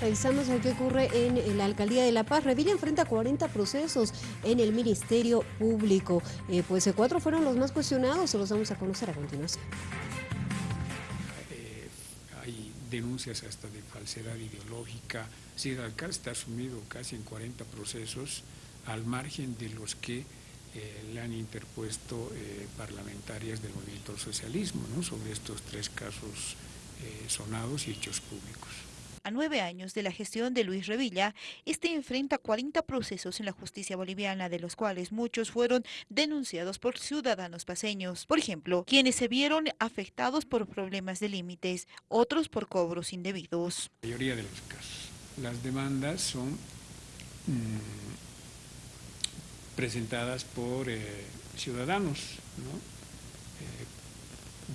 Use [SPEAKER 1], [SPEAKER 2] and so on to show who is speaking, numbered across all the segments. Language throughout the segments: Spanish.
[SPEAKER 1] Revisamos qué ocurre en la Alcaldía de La Paz. Revilla enfrenta 40 procesos en el Ministerio Público. Eh, pues eh, cuatro fueron los más cuestionados, se los vamos a conocer a continuación.
[SPEAKER 2] Eh, hay denuncias hasta de falsedad ideológica. Sí, el alcalde está sumido casi en 40 procesos al margen de los que le han interpuesto parlamentarias del movimiento socialismo ¿no? sobre estos tres casos sonados y hechos públicos.
[SPEAKER 3] A nueve años de la gestión de Luis Revilla, este enfrenta 40 procesos en la justicia boliviana, de los cuales muchos fueron denunciados por ciudadanos paseños. Por ejemplo, quienes se vieron afectados por problemas de límites, otros por cobros indebidos.
[SPEAKER 2] La mayoría de los casos. Las demandas son mm, presentadas por eh, ciudadanos eh,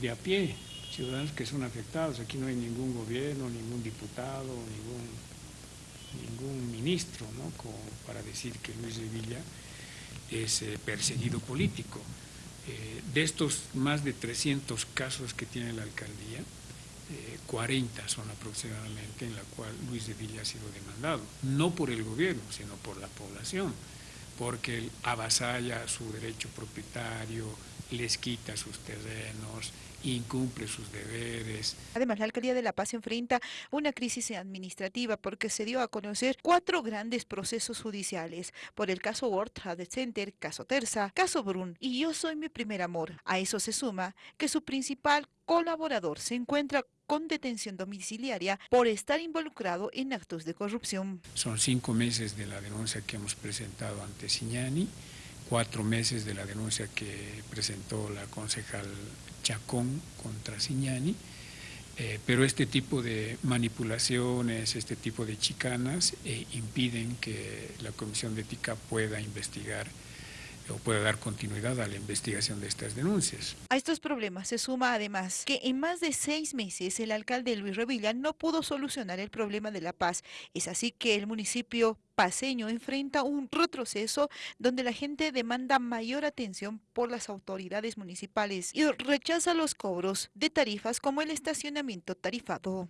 [SPEAKER 2] de a pie, ciudadanos que son afectados. Aquí no hay ningún gobierno, ningún diputado, ningún, ningún ministro, ¿no? Para decir que Luis de Villa es eh, perseguido político. Eh, de estos más de 300 casos que tiene la alcaldía, 40 eh, son aproximadamente en la cual Luis de Villa ha sido demandado, no por el gobierno, sino por la población, porque él avasalla su derecho propietario, les quita sus terrenos, incumple sus deberes.
[SPEAKER 3] Además, la Alcaldía de La Paz enfrenta una crisis administrativa porque se dio a conocer cuatro grandes procesos judiciales por el caso World Trade Center, caso Terza, caso Brun y Yo Soy Mi Primer Amor. A eso se suma que su principal colaborador se encuentra con detención domiciliaria por estar involucrado en actos de corrupción.
[SPEAKER 2] Son cinco meses de la denuncia que hemos presentado ante Signani cuatro meses de la denuncia que presentó la concejal Chacón contra Signani, eh, pero este tipo de manipulaciones, este tipo de chicanas eh, impiden que la Comisión de Ética pueda investigar o pueda dar continuidad a la investigación de estas denuncias.
[SPEAKER 3] A estos problemas se suma además que en más de seis meses el alcalde Luis Revilla no pudo solucionar el problema de la paz. Es así que el municipio paseño enfrenta un retroceso donde la gente demanda mayor atención por las autoridades municipales y rechaza los cobros de tarifas como el estacionamiento tarifado.